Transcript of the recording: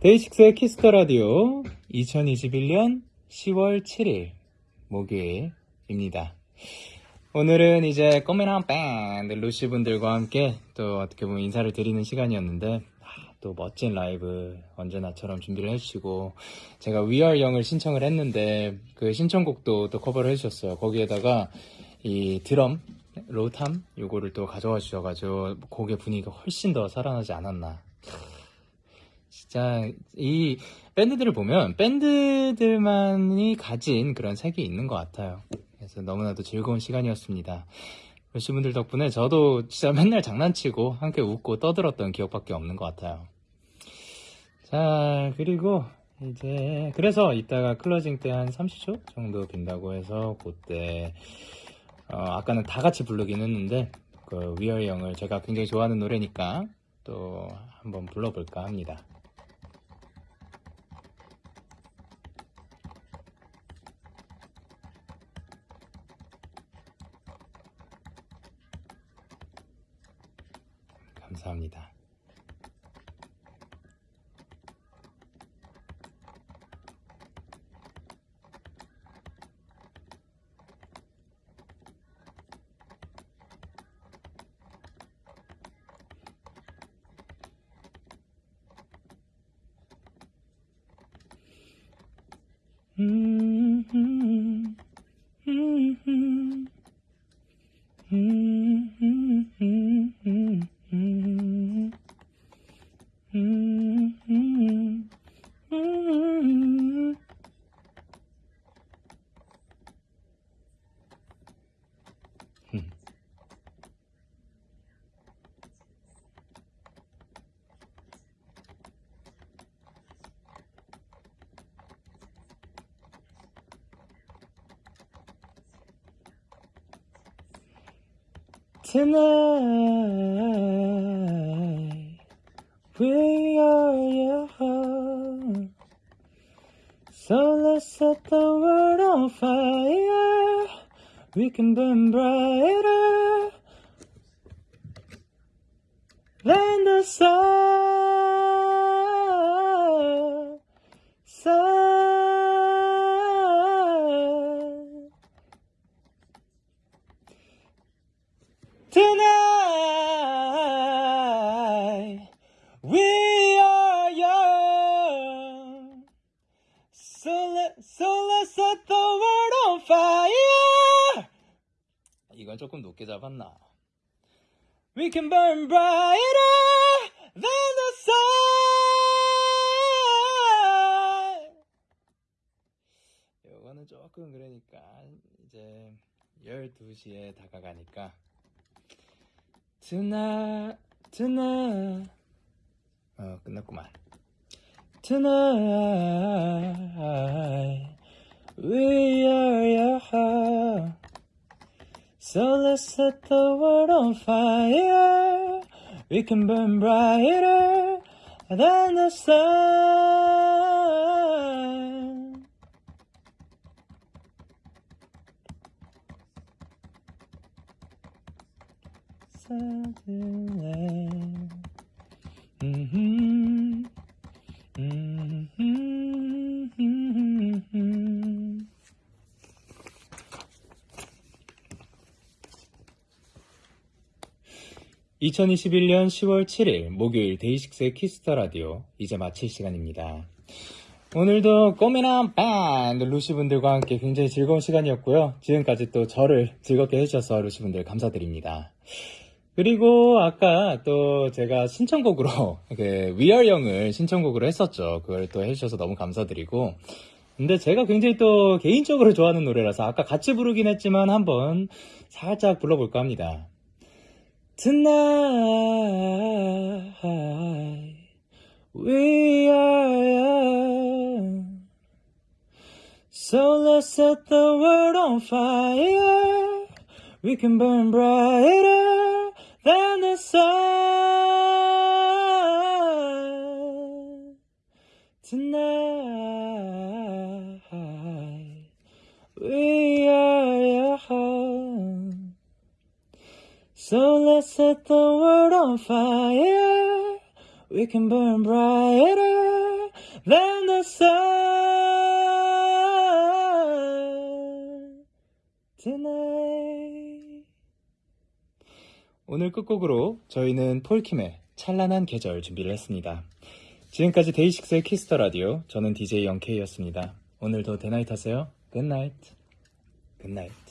DAY6의 Kiss the Radio 2021년 10월 7일 목요일입니다. 오늘은 이제 꽃미남 밴드 LUCY 분들과 함께 또 어떻게 보면 인사를 드리는 시간이었는데 아, 또 멋진 라이브 언제나처럼 준비를 해주시고 제가 We Are Young을 신청을 했는데 그 신청곡도 또 커버를 해주셨어요. 거기에다가 이 드럼 low tom 요거를 또 가져와 주셔가지고 곡의 분위기가 훨씬 더 살아나지 않았나 진짜 이 밴드들을 보면 밴드들만이 가진 그런 색이 있는 것 같아요. 그래서 너무나도 즐거운 시간이었습니다. 러시분들 덕분에 저도 진짜 맨날 장난치고 함께 웃고 떠들었던 기억밖에 없는 것 같아요. 자 그리고 이제 그래서 이따가 클로징 때 한 30초 정도 빈다고 해서 그때 어, 아까는 다 같이 부르긴 했는데 그 위얼 영을 제가 굉장히 좋아하는 노래니까 또 한번 불러볼까 합니다. 감사합니다. 음, Tonight we are young, so let's set the world on fire. We can burn brighter than the sun. sun. 이건 조금 높게 잡았나? We can burn brighter than the sun. 이거는 조금 그러니까 이제 12시에 다가가니까 Tonight, tonight 어 끝났구만 Tonight we are young So let's set the world on fire We can burn brighter than the sun Suddenly. 2021년 10월 7일 목요일 DAY6의 Kiss the Radio 이제 마칠 시간입니다. 오늘도 꽃미남 밴드 LUCY분들과 함께 굉장히 즐거운 시간이었고요. 지금까지 또 저를 즐겁게 해주셔서 LUCY분들 감사드립니다. 그리고 아까 또 제가 신청곡으로 그 We Are Young을 신청곡으로 했었죠. 그걸 또 해주셔서 너무 감사드리고 근데 제가 굉장히 또 개인적으로 좋아하는 노래라서 아까 같이 부르긴 했지만 한번 살짝 불러볼까 합니다. Tonight we are young So let's set the world on fire. We can burn brighter than the sun. Tonight So let's set the world on fire. We can burn brighter than the sun tonight. 오늘 끝곡으로 저희는 폴킴의 찬란한 계절 준비를 했습니다. 지금까지 DAY6의 Kiss the Radio 저는 DJ Young K였습니다. 오늘도 데나잇 하세요. Good night. 굿나잇.